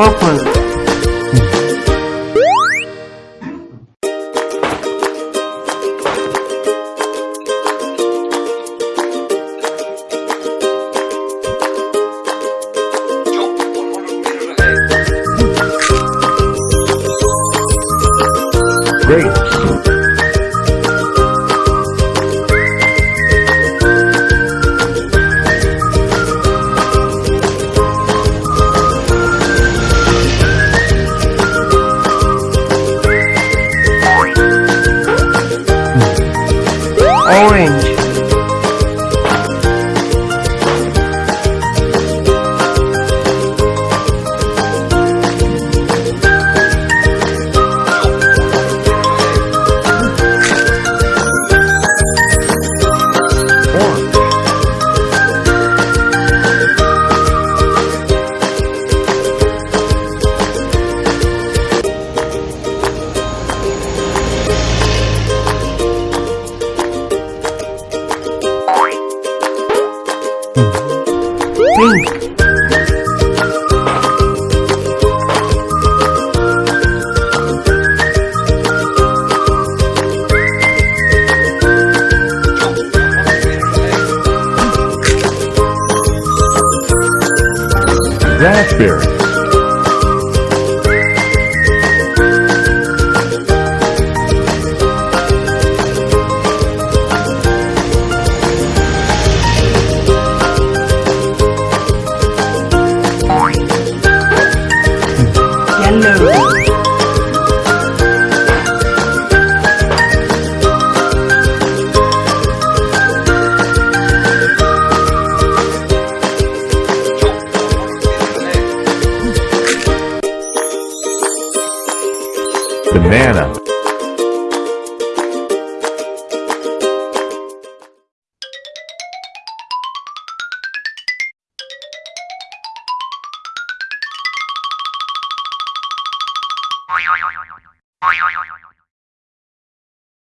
opa. Spirit. おいおいおいおい。